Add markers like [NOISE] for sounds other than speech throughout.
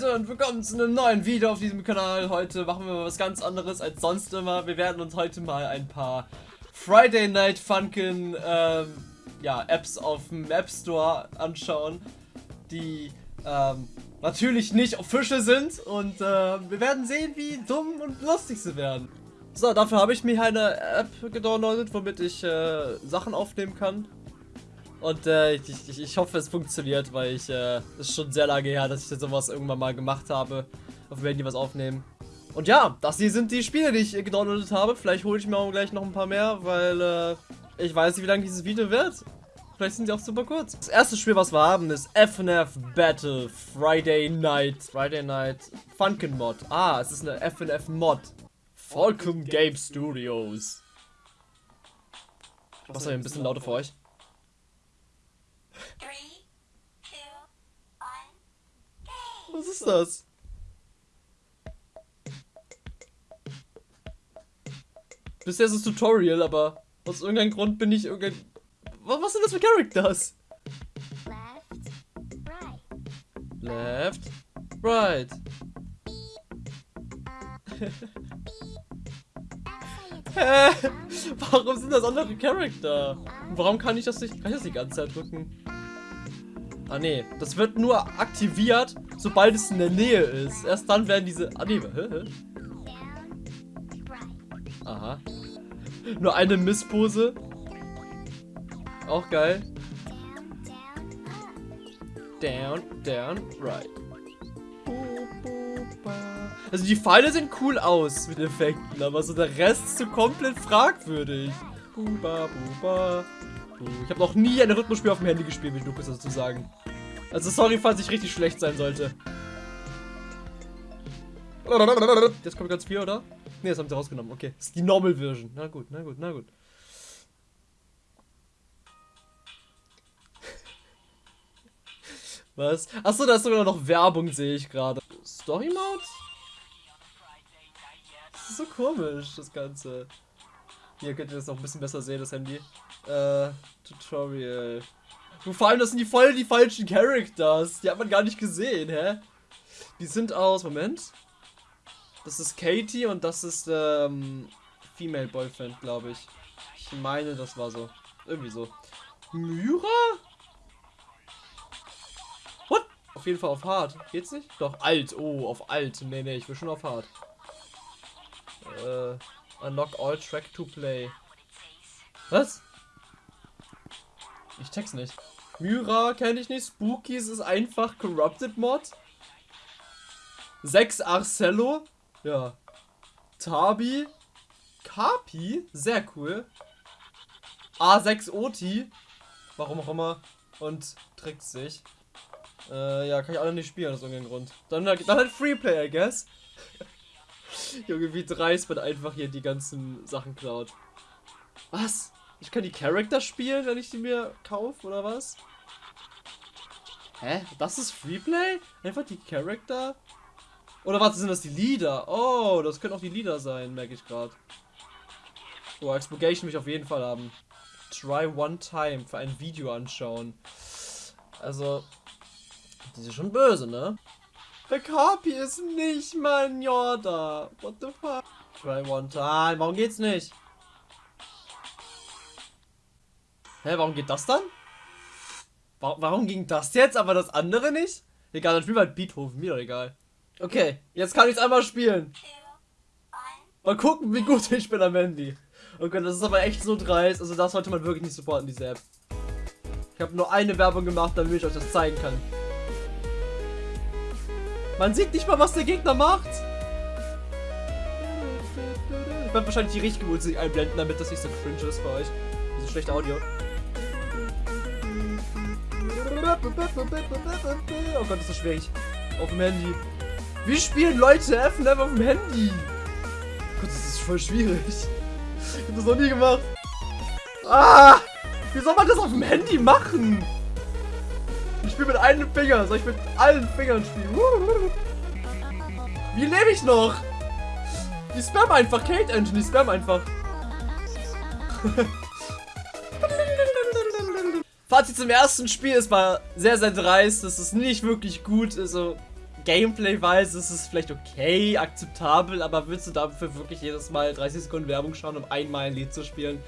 Leute und willkommen zu einem neuen Video auf diesem Kanal. Heute machen wir was ganz anderes als sonst immer. Wir werden uns heute mal ein paar Friday Night Funkin ähm, ja, Apps auf dem App Store anschauen, die ähm, natürlich nicht official sind und äh, wir werden sehen, wie dumm und lustig sie werden. So, dafür habe ich mir eine App gedownloadet, womit ich äh, Sachen aufnehmen kann. Und äh, ich, ich, ich, hoffe, es funktioniert, weil ich, äh, es ist schon sehr lange her, dass ich sowas irgendwann mal gemacht habe. Auf dem Handy was aufnehmen. Und ja, das hier sind die Spiele, die ich gedownloadet habe. Vielleicht hole ich mir auch gleich noch ein paar mehr, weil äh, ich weiß nicht, wie lange dieses Video wird. Vielleicht sind sie auch super kurz. Das erste Spiel, was wir haben, ist FNF Battle Friday Night. Friday Night Funkin Mod. Ah, es ist eine FNF Mod. Falcon Game Studios. Was ist ein bisschen lauter für euch? Was ist das? Bisher ist es Tutorial, aber aus irgendeinem Grund bin ich irgendein... Was sind das für Characters? Left, right. Left, right. [LAUGHS] Hä? Warum sind das andere Charakter? Warum kann ich das nicht... Kann ich das die ganze Zeit drücken? Ah nee, das wird nur aktiviert, sobald es in der Nähe ist. Erst dann werden diese... Ah nee, hä? Aha. Nur eine Misspose. Auch geil. Down, down, right. Also die Pfeile sehen cool aus mit Effekten, aber so der Rest ist so komplett fragwürdig. Buba, buba. Ich habe noch nie ein Rhythmusspiel auf dem Handy gespielt, will ich nur kurz dazu sagen. Also sorry, falls ich richtig schlecht sein sollte. Jetzt kommt ganz viel, oder? Ne, das haben sie rausgenommen. Okay, das ist die Normal Version. Na gut, na gut, na gut. [LAUGHS] Was? Achso, da ist sogar noch Werbung, sehe ich gerade. Story Mode? Ist so komisch, das Ganze. Hier könnt ihr das noch ein bisschen besser sehen, das Handy. Äh, Tutorial. Und vor allem, das sind die voll die falschen Characters. Die hat man gar nicht gesehen, hä? Die sind aus, Moment. Das ist Katie und das ist, ähm, Female Boyfriend, glaube ich. Ich meine, das war so. Irgendwie so. Myra? What? Auf jeden Fall auf hart. Geht's nicht? Doch, alt. Oh, auf alt. Nee, nee, ich will schon auf hart. Äh, unlock all track to play. Was? Ich check's nicht. Myra kenne ich nicht. Spookies ist einfach Corrupted Mod. 6 Arcello. Ja. Tabi. Kapi. Sehr cool. A6 Oti. Warum auch immer. Und Tricks sich. Äh, ja, kann ich alle nicht spielen aus irgendeinem Grund. Dann, dann halt Freeplay, I guess. [LAUGHS] Junge, wie dreist man einfach hier die ganzen Sachen klaut. Was? Ich kann die Charakter spielen, wenn ich die mir kaufe, oder was? Hä? Das ist Freeplay? Einfach die Charakter? Oder was sind das die Lieder? Oh, das können auch die Lieder sein, merke ich gerade. Oh, Expurgation will ich auf jeden Fall haben. Try one time für ein Video anschauen. Also, die sind schon böse, ne? Der Kapi ist nicht mein Yoda. What the fuck? Try one time. Warum geht's nicht? Hä, warum geht das dann? Warum ging das jetzt, aber das andere nicht? Egal, dann spielen wir halt Beethoven, mir doch egal. Okay, jetzt kann ich es einmal spielen. Mal gucken, wie gut ich bin am Handy. Okay, das ist aber echt so dreist. Also das sollte man wirklich nicht supporten, diese App. Ich habe nur eine Werbung gemacht, damit ich euch das zeigen kann. Man sieht nicht mal, was der Gegner macht. Ich werde wahrscheinlich die richtige Musik einblenden, damit das nicht so cringe ist für euch. Diese schlechte Audio. Oh Gott, ist das schwierig. Auf dem Handy. Wie spielen Leute FNF auf dem Handy? Gott, das ist voll schwierig. Ich hab das noch nie gemacht. Ah! Wie soll man das auf dem Handy machen? Spiele mit einem Finger. Soll ich mit allen Fingern spielen? Wie lebe ich noch? Die spam einfach. Kate Engine, die spam einfach. [LAUGHS] Fazit zum ersten Spiel, es war sehr, sehr dreist, es ist nicht wirklich gut, also Gameplay-weise ist es vielleicht okay, akzeptabel, aber willst du dafür wirklich jedes Mal 30 Sekunden Werbung schauen, um einmal ein Lied zu spielen?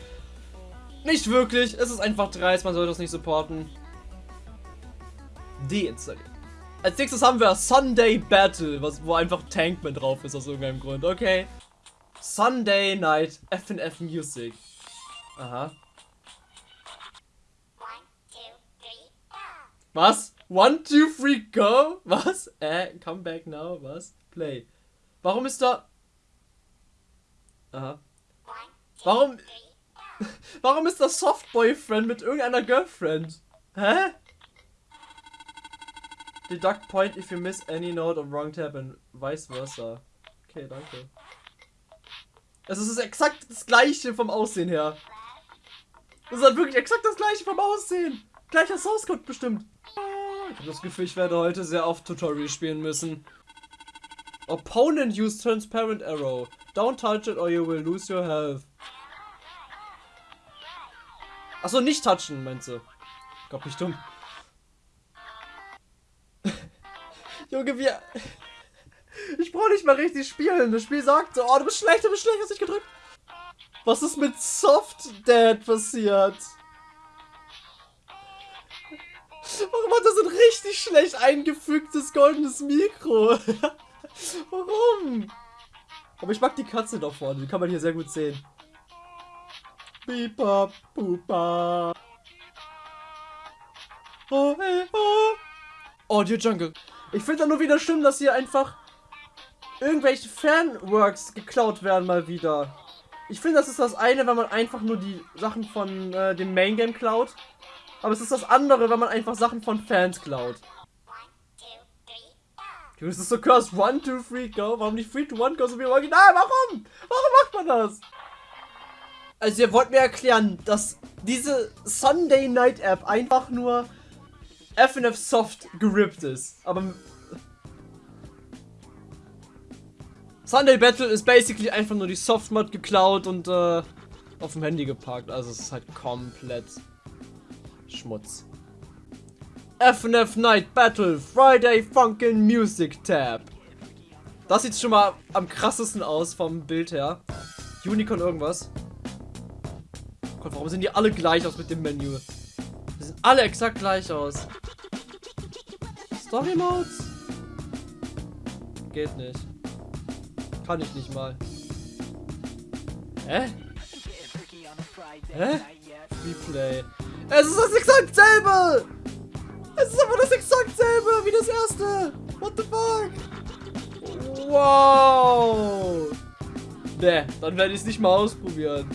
Nicht wirklich, es ist einfach dreist, man sollte das nicht supporten. Deinstallieren. Als nächstes haben wir Sunday Battle, was, wo einfach Tankman drauf ist aus irgendeinem Grund. Okay. Sunday Night FNF Music. Aha. Was? One, two, three, go? Was? Äh, come back now? Was? Play. Warum ist da... Aha. Warum... [LAUGHS] Warum ist das Soft Boyfriend mit irgendeiner Girlfriend? Hä? Deduct point if you miss any note or wrong tab and vice versa. Okay, danke. Also es ist exakt das gleiche vom Aussehen her. Es ist halt wirklich exakt das gleiche vom Aussehen. Gleicher Source Code bestimmt. Ich habe das Gefühl, ich werde heute sehr oft Tutorial spielen müssen. Opponent use transparent arrow. Don't touch it or you will lose your health. Achso, nicht touchen, meinst du? Gott, mich dumm. Junge, wir... Ich brauche nicht mal richtig spielen. Das Spiel sagt so, oh, du bist schlecht, du bist schlecht, hast dich gedrückt. Was ist mit Soft Dad passiert? Warum hat das ein richtig schlecht eingefügtes goldenes Mikro? [LAUGHS] Warum? Aber ich mag die Katze da vorne, die kann man hier sehr gut sehen. Bipa, pupa. Oh, hey, oh. Audio Jungle. Ich finde nur wieder schlimm, dass hier einfach irgendwelche Fanworks geklaut werden mal wieder. Ich finde, das ist das eine, wenn man einfach nur die Sachen von äh, dem Main Game klaut. Aber es ist das andere, wenn man einfach Sachen von Fans klaut. Das ist so cursed. One, two, three, go. Warum nicht three, two, one, go so wie im Original? Warum? Warum macht man das? Also ihr wollt mir erklären, dass diese Sunday Night App einfach nur FNF Soft gerippt ist. Aber Sunday Battle ist basically einfach nur die Softmod geklaut und äh, auf dem Handy geparkt. Also es ist halt komplett Schmutz. FNF Night Battle Friday Funkin' Music Tab. Das sieht schon mal am krassesten aus vom Bild her. Unicorn irgendwas. Gott, warum sehen die alle gleich aus mit dem Menü? Die sehen alle exakt gleich aus. Story Modes? Geht nicht. Kann ich nicht mal. Hä? Hä? Replay. Es ist das exakt selbe! Es ist aber das exakt selbe wie das erste! What the fuck? Wow! Ne, dann werde ich es nicht mal ausprobieren.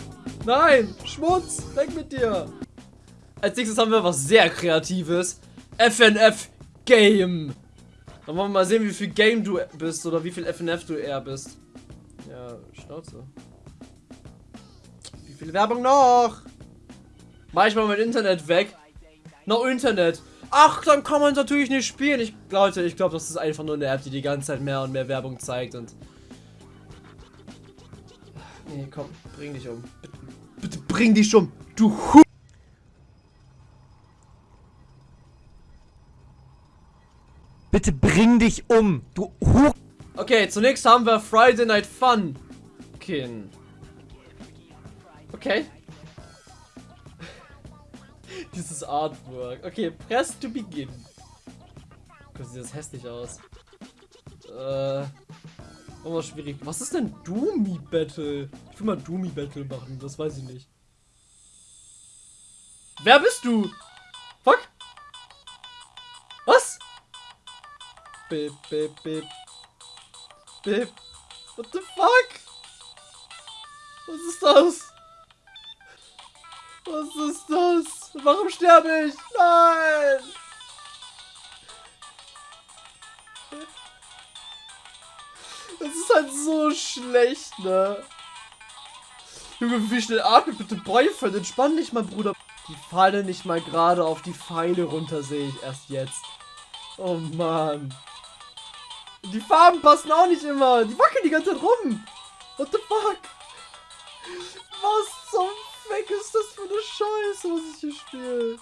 Nein! Schmutz! Weg mit dir! Als nächstes haben wir was sehr Kreatives. FNF Game. Dann wollen wir mal sehen, wie viel Game du bist oder wie viel FNF du eher bist. Ja, Schnauze. Wie viel Werbung noch? Mach ich mal mein Internet weg. No Internet. Ach, dann kann man natürlich nicht spielen. Ich, Leute, ich glaube, das ist einfach nur eine App, die die ganze Zeit mehr und mehr Werbung zeigt und... Nee, komm, bring dich um. Bitte, bitte bring dich um, du Hu Bitte bring dich um, du Hu Okay, zunächst haben wir Friday Night Fun. Kin. Okay. [LAUGHS] Dieses Artwork. Okay, press to begin. Gott, sieht das hässlich aus. Äh. Oh, schwierig. Was ist denn Doomy Battle? Ich will mal Doomy Battle machen, das weiß ich nicht. Wer bist du? Bip, bip, bip. Bip. What the fuck? Was ist das? Was ist das? Warum sterbe ich? Nein! Das ist halt so schlecht, ne? Junge, wie schnell atmet bitte Boyfriend? Entspann dich mal, Bruder. Die fallen nicht mal gerade auf die Pfeile runter, sehe ich erst jetzt. Oh Mann. Die Farben passen auch nicht immer. Die wackeln die ganze Zeit rum. What the fuck? Was zum Fick ist das für eine Scheiße, was ich hier spiele?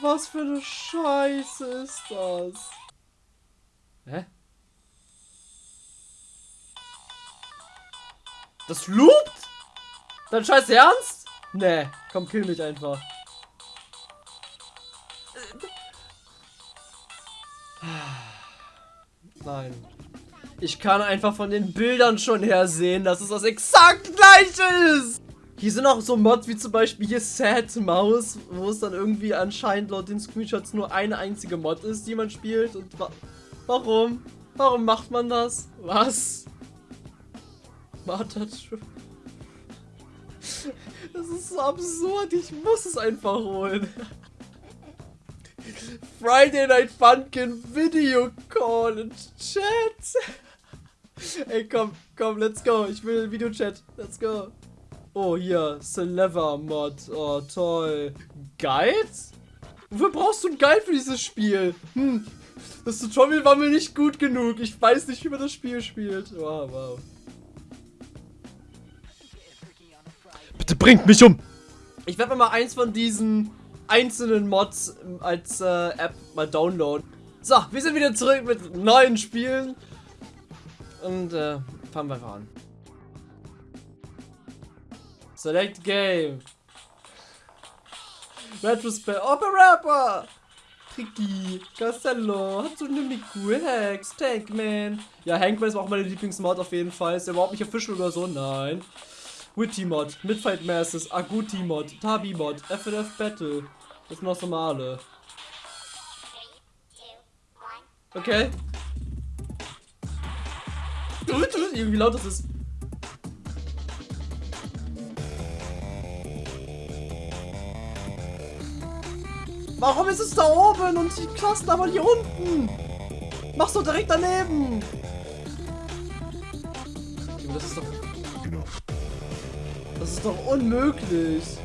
Was für eine Scheiße ist das? Hä? Das loopt? Dein scheiß Ernst? Nee, komm, kill mich einfach. Nein. Ich kann einfach von den Bildern schon her sehen, dass es das exakt gleiche ist. Hier sind auch so Mods wie zum Beispiel hier Sad Mouse, wo es dann irgendwie anscheinend laut den Screenshots nur eine einzige Mod ist, die man spielt. Und wa warum? Warum macht man das? Was? Martha. Das ist so absurd, ich muss es einfach holen. Friday Night Funkin' Video Call in Chat. Ey, komm, komm, let's go. Ich will Videochat. Let's go. Oh, hier, Celever Mod. Oh, toll. Guide? Wofür brauchst du ein Guide für dieses Spiel? Hm, das Tutorial war mir nicht gut genug. Ich weiß nicht, wie man das Spiel spielt. Wow, wow. Bitte bringt mich um! Ich werde mal eins von diesen einzelnen Mods als äh, App mal downloaden. So, wir sind wieder zurück mit neuen Spielen. Und äh, fangen wir einfach an. Select Game. Retrospect. Opera Tricky. Castello. Hatsune Hex. Tankman. Ja, Hankman ist auch meine Lieblingsmod auf jeden Fall. Ist der überhaupt nicht official oder so? Nein. Witty Mod, Midfight Masses, Agouti Mod, Tabi Mod, FNF Battle. Das sind noch normale. Okay. [LAUGHS] Wie laut das ist. Warum ist es da oben und die Klassen aber hier unten? Mach's doch direkt daneben. Das ist doch das ist doch unmöglich.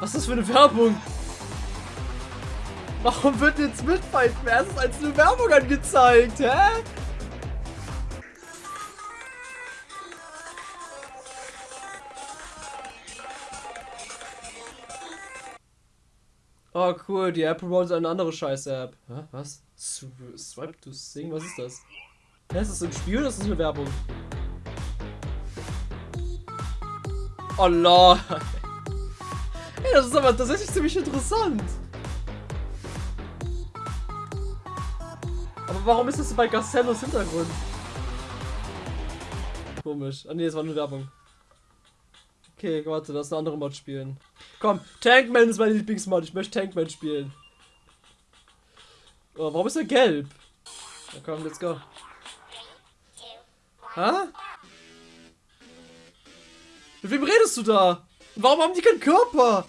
Was ist das für eine Werbung? Warum wird jetzt Midfight Versus als eine Werbung angezeigt, hä? Oh cool, die App promotet eine andere Scheiß-App. Was? Swipe to Sing? Was ist das? Hä, ist das ein Spiel oder ist das eine Werbung? Oh lol. Ey, das ist aber tatsächlich ziemlich interessant. Aber warum ist das bei Gastellos Hintergrund? Komisch. Ah ne, das war eine Werbung. Okay, warte, lass eine andere Mod spielen. Komm, Tankman ist mein Lieblingsmod. Ich möchte Tankman spielen. Oh, warum ist er gelb? Na komm, let's go. Hä? Mit wem redest du da? Warum haben die keinen Körper?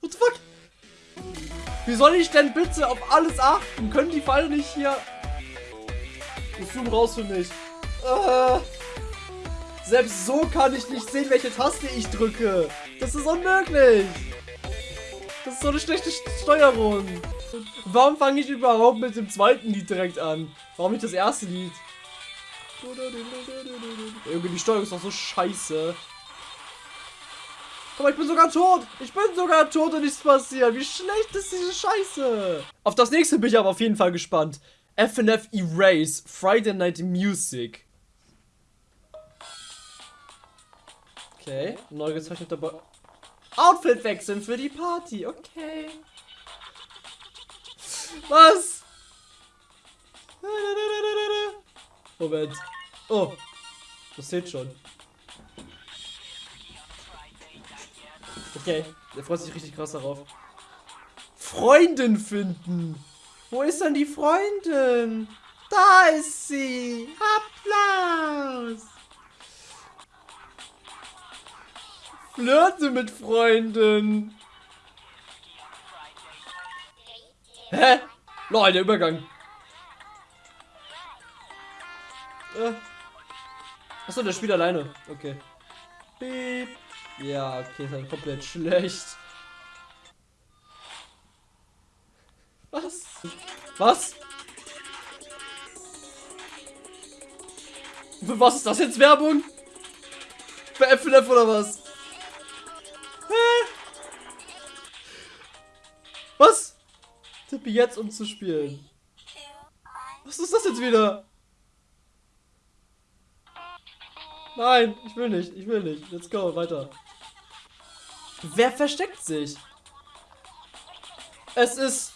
What the fuck? Wie soll ich denn bitte auf alles achten? Können die Pfeile nicht hier... Ich zoom raus für mich. Äh, selbst so kann ich nicht sehen, welche Taste ich drücke. Das ist unmöglich. Das ist so eine schlechte Steuerung. Warum fange ich überhaupt mit dem zweiten Lied direkt an? Warum nicht das erste Lied? Irgendwie die Steuerung ist doch so scheiße. Guck ich bin sogar tot. Ich bin sogar tot und nichts passiert. Wie schlecht ist diese Scheiße? Auf das nächste bin ich aber auf jeden Fall gespannt. FNF Erase Friday Night Music. Okay, neu gezeichneter Bo Outfit wechseln für die Party. Okay. Was? Moment. Oh. Das seht schon. Okay. Der freut sich richtig krass darauf. Freundin finden. Wo ist denn die Freundin? Da ist sie. Applaus. Flirte mit Freunden. Hä? Lol, der Übergang. Äh. Achso, der spielt alleine. Okay. Beep. Ja, okay, ist halt komplett schlecht. Was? Was? Für was ist das jetzt Werbung? Für FNF oder was? Hä? Was? Spiel jetzt, um zu spielen. Was ist das jetzt wieder? Nein, ich will nicht, ich will nicht. Let's go, weiter. Wer versteckt sich? Es ist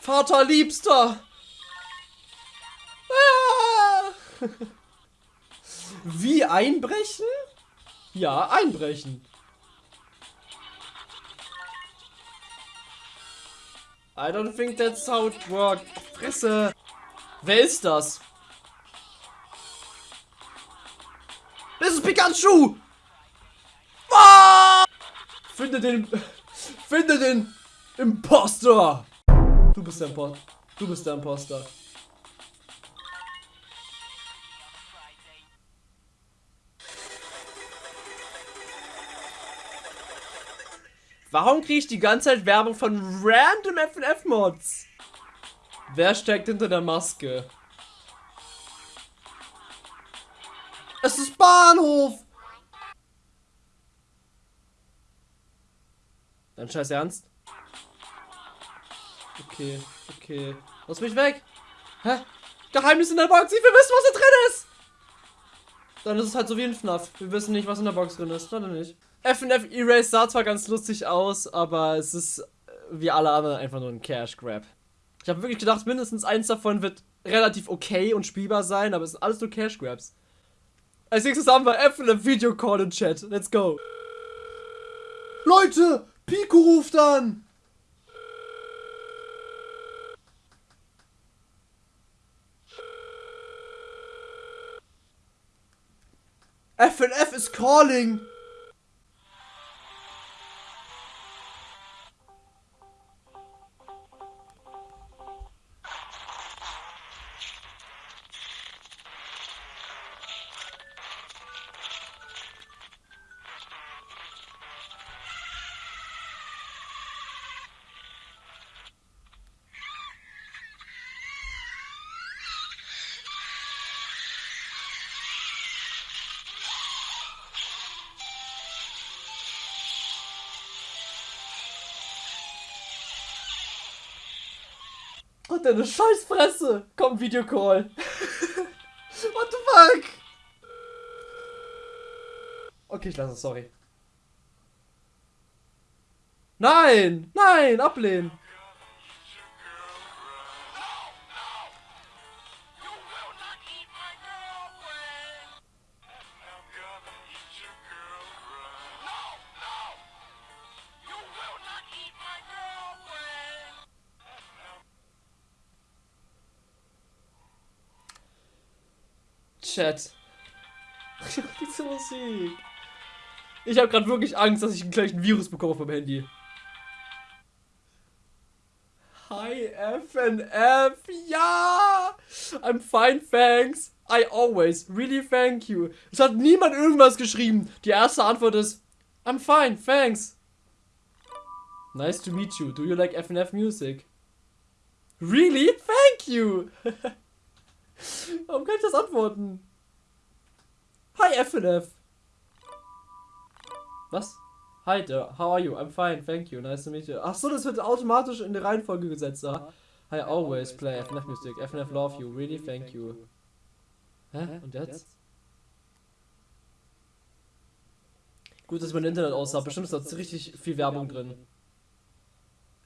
Vater Liebster. Ah! [LAUGHS] Wie einbrechen? Ja, einbrechen. I don't think that's how it works. Fresse. Wer ist das? Das ist Pikachu! Finde den... Finde den Imposter! Du bist der Imposter. Du bist der Imposter. Warum kriege ich die ganze Zeit Werbung von random FNF-Mods? Wer steckt hinter der Maske? Es ist Bahnhof! Dein Scheiß Ernst? Okay, okay. Lass mich weg! Hä? Geheimnis in der Box! Will wissen, was da drin ist! Dann ist es halt so wie ein FNAF. Wir wissen nicht, was in der Box drin ist. Dann nicht. FNF Erase sah zwar ganz lustig aus, aber es ist äh, wie alle anderen einfach nur ein Cash Grab. Ich habe wirklich gedacht, mindestens eins davon wird relativ okay und spielbar sein, aber es sind alles nur Cash Grabs. Als nächstes haben wir FNF Video Call in Chat. Let's go. Leute, Pico ruft an. FNF is calling. Und deine Scheißfresse! Komm, Videocall! [LAUGHS] What the fuck? Okay, ich lasse es, sorry. Nein! Nein! Ablehnen! Chat. Diese Musik. Ich habe gerade wirklich Angst, dass ich einen gleichen Virus bekomme vom Handy. Hi FNF, ja! I'm fine, thanks. I always, really thank you. Es hat niemand irgendwas geschrieben. Die erste Antwort ist, I'm fine, thanks. Nice to meet you. Do you like FNF music? Really? Thank you! [LAUGHS] Warum kann ich das antworten? Hi FNF. Was? Hi there, how are you? I'm fine, thank you, nice to meet you. Ach so, das wird automatisch in die Reihenfolge gesetzt. Ah. I always play FNF Music, FNF love you, really thank you. Hä? Und jetzt? Gut, dass mein Internet aussah. Bestimmt ist da richtig viel Werbung drin.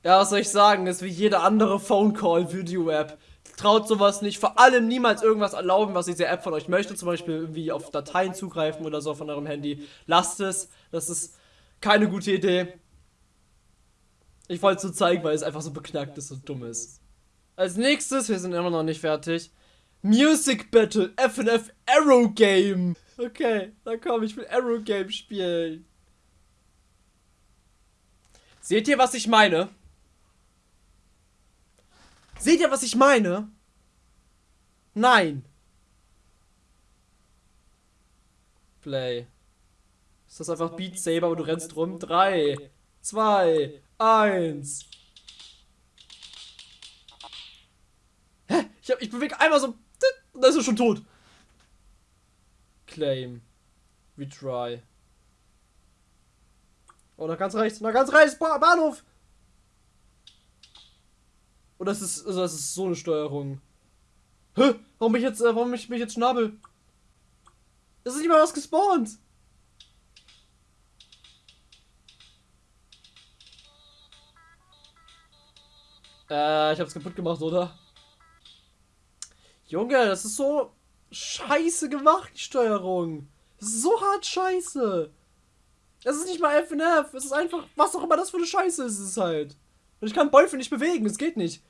Ja, was soll ich sagen? Ist wie jede andere Phone Call Video App. Traut sowas nicht. Vor allem niemals irgendwas erlauben, was diese App von euch möchte. Zum Beispiel irgendwie auf Dateien zugreifen oder so von eurem Handy. Lasst es. Das ist keine gute Idee. Ich wollte es so zeigen, weil es einfach so beknackt ist und dumm ist. Als nächstes, wir sind immer noch nicht fertig. Music Battle FNF Arrow Game. Okay, dann komm, ich will Arrow Game spielen. Seht ihr, was ich meine? Seht ihr, was ich meine? Nein. Play. Ist das einfach Beat Saber, aber du rennst rum? 3, 2, 1. Hä? Ich, hab, ich bewege einmal so. Und dann ist er schon tot. Claim. Retry. Oh, nach ganz rechts. Nach ganz rechts. Bahnhof. Oder ist es, also ist so eine Steuerung? Hä? Warum ich jetzt, äh, warum ich, bin ich jetzt Schnabel? Es ist nicht mal was gespawnt. Äh, ich hab's kaputt gemacht, oder? Junge, das ist so scheiße gemacht, die Steuerung. Das ist so hart scheiße. Es ist nicht mal FNF, es ist einfach, was auch immer das für eine Scheiße ist, ist es halt. Und ich kann Bolfe nicht bewegen, es geht nicht.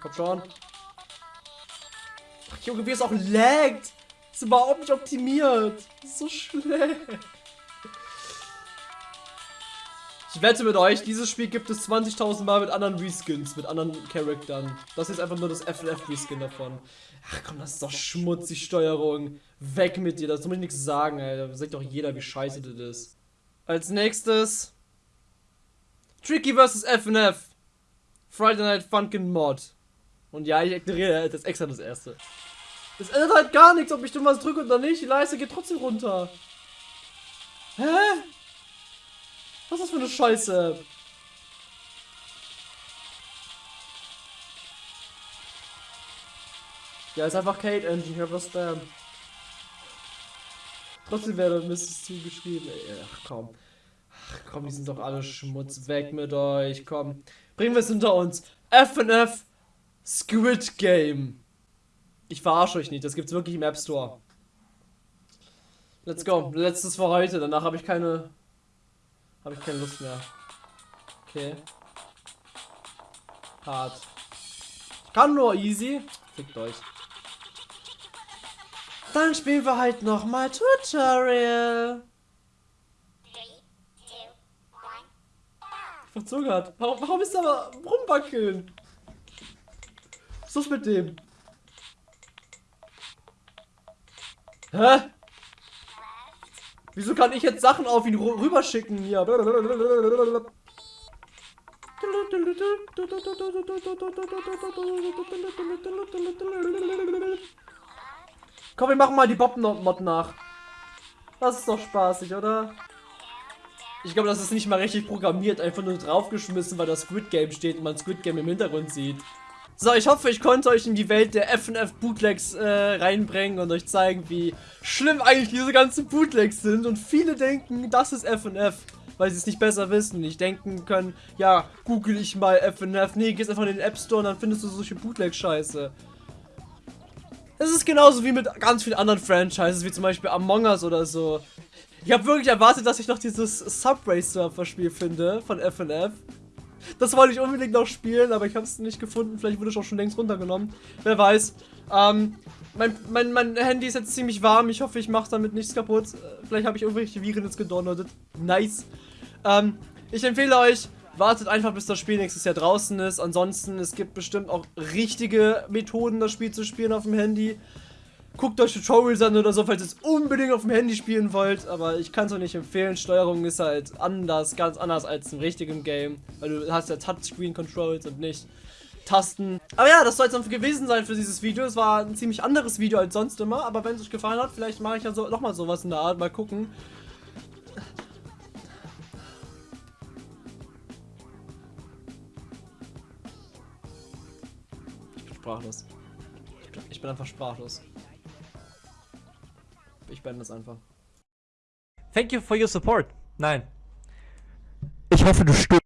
Komm schon. Ach, Junge, wie es auch laggt. Das ist überhaupt nicht optimiert. Das ist so schlecht. Ich wette mit euch, dieses Spiel gibt es 20.000 Mal mit anderen Reskins, mit anderen Charaktern. Das ist einfach nur das FNF-Reskin davon. Ach komm, das ist doch schmutzig, Steuerung. Weg mit dir, das muss ich nichts sagen, ey. Da sagt doch jeder, wie scheiße das ist. Als nächstes... Tricky vs. FNF. Friday Night Funkin' Mod. Und ja, ich ignoriere das extra das erste. Das ändert halt gar nichts, ob ich du was drücke oder nicht. Die Leiste geht trotzdem runter. Hä? Was ist das für eine Scheiße? Ja, ist einfach Kate Engine, was Spam. Trotzdem wäre es zugeschrieben. Ach komm. Ach komm, die sind doch alle Schmutz. Weg mit euch, komm. Bringen wir es hinter uns. FNF Squid Game. Ich verarsche euch nicht, das gibt's wirklich im App Store. Let's go. Letztes für heute, danach habe ich keine habe ich keine Lust mehr. Okay. Hart. Ich kann nur easy. Fickt euch. Dann spielen wir halt nochmal Tutorial. Verzögert. Warum, warum ist aber rumwackeln? Was ist mit dem? Hä? Wieso kann ich jetzt Sachen auf ihn rüberschicken hier? Komm, wir machen mal die Bob-Mod nach. Das ist doch spaßig, oder? Ich glaube, das ist nicht mal richtig programmiert, einfach nur draufgeschmissen, weil das Squid Game steht und man Squid Game im Hintergrund sieht. So, ich hoffe, ich konnte euch in die Welt der FNF Bootlegs äh, reinbringen und euch zeigen, wie schlimm eigentlich diese ganzen Bootlegs sind. Und viele denken, das ist FNF, weil sie es nicht besser wissen. Nicht denken können, ja, google ich mal FNF. Nee, gehst einfach in den App Store und dann findest du solche Bootleg-Scheiße. Es ist genauso wie mit ganz vielen anderen Franchises, wie zum Beispiel Among Us oder so. Ich habe wirklich erwartet, dass ich noch dieses Subway Surfer Spiel finde von FNF. Das wollte ich unbedingt noch spielen, aber ich habe es nicht gefunden. Vielleicht wurde es auch schon längst runtergenommen. Wer weiß. Ähm, mein, mein, mein Handy ist jetzt ziemlich warm. Ich hoffe, ich mache damit nichts kaputt. Vielleicht habe ich irgendwelche Viren jetzt gedownloadet. Nice. Ähm, ich empfehle euch, wartet einfach, bis das Spiel nächstes Jahr draußen ist. Ansonsten, es gibt bestimmt auch richtige Methoden, das Spiel zu spielen auf dem Handy. Guckt euch Tutorials an oder so, falls ihr es unbedingt auf dem Handy spielen wollt. Aber ich kann es euch nicht empfehlen. Steuerung ist halt anders, ganz anders als im richtigen Game. Weil du hast ja Touchscreen-Controls und nicht Tasten. Aber ja, das soll es dann gewesen sein für dieses Video. Es war ein ziemlich anderes Video als sonst immer. Aber wenn es euch gefallen hat, vielleicht mache ich ja so, nochmal sowas in der Art. Mal gucken. Ich bin sprachlos. Ich bin einfach sprachlos. Ich beende das einfach. Thank you for your support. Nein. Ich hoffe, du stirbst.